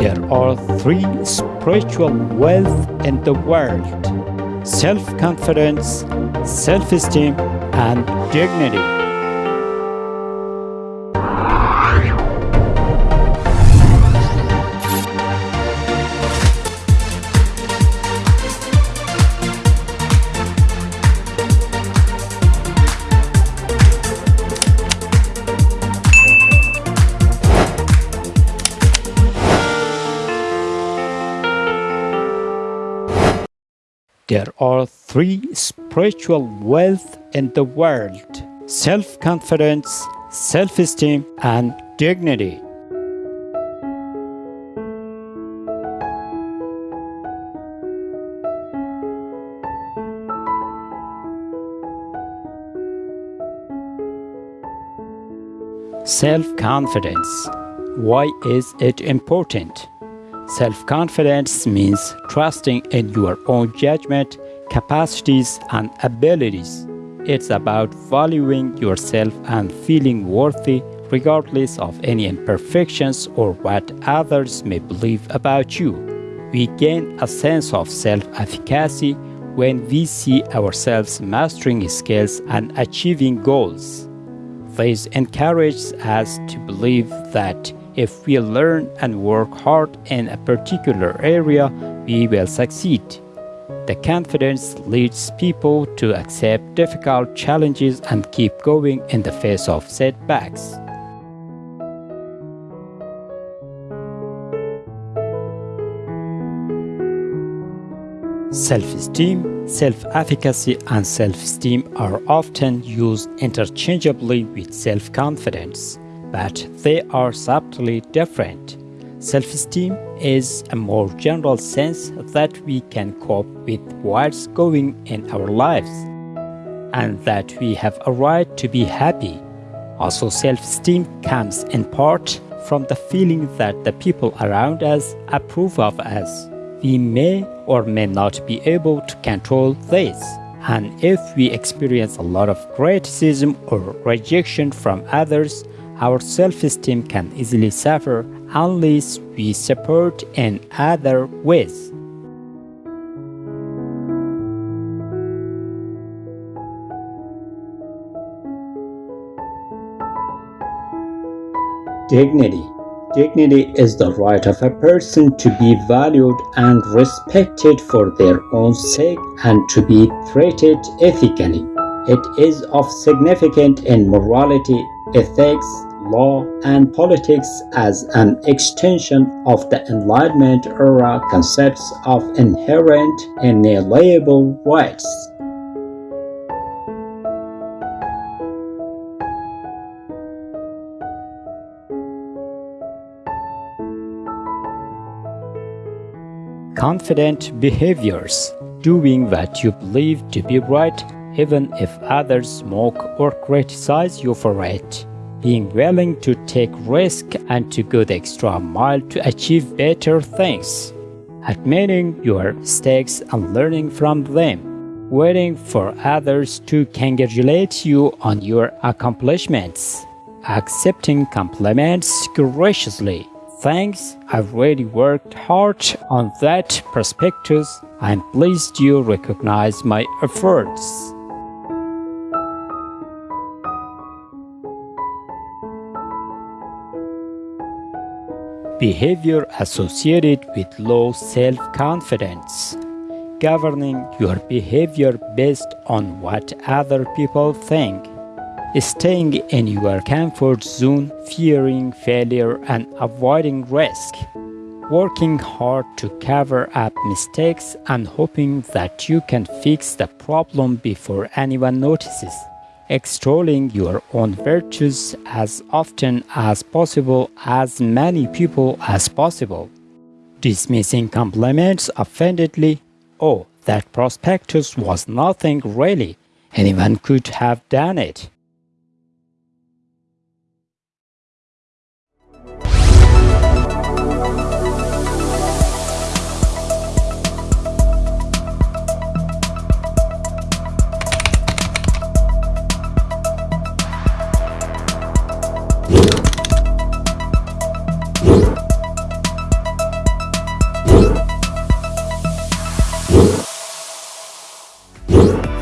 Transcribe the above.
There are three spiritual wealth in the world self confidence, self esteem, and dignity. There are three spiritual wealth in the world self confidence, self esteem, and dignity. Self confidence. Why is it important? Self confidence means trusting in your own judgment, capacities, and abilities. It's about valuing yourself and feeling worthy regardless of any imperfections or what others may believe about you. We gain a sense of self efficacy when we see ourselves mastering skills and achieving goals. This encourages us to believe that if we learn and work hard in a particular area, we will succeed. The confidence leads people to accept difficult challenges and keep going in the face of setbacks. Self-esteem, self-efficacy, and self-esteem are often used interchangeably with self-confidence but they are subtly different. Self-esteem is a more general sense that we can cope with what's going in our lives and that we have a right to be happy. Also, self-esteem comes in part from the feeling that the people around us approve of us. We may or may not be able to control this. And if we experience a lot of criticism or rejection from others, our self-esteem can easily suffer unless we support in other ways. Dignity Dignity is the right of a person to be valued and respected for their own sake and to be treated ethically. It is of significance in morality, ethics, law, and politics as an extension of the Enlightenment era concepts of inherent inalienable rights. Confident behaviors, doing what you believe to be right even if others mock or criticize you for it being willing to take risk and to go the extra mile to achieve better things, admitting your mistakes and learning from them, waiting for others to congratulate you on your accomplishments, accepting compliments graciously. Thanks, I've really worked hard on that perspective. I'm pleased you recognize my efforts. Behavior associated with low self-confidence, governing your behavior based on what other people think, staying in your comfort zone, fearing failure and avoiding risk, working hard to cover up mistakes and hoping that you can fix the problem before anyone notices extolling your own virtues as often as possible as many people as possible, dismissing compliments offendedly, oh, that prospectus was nothing really, anyone could have done it. you.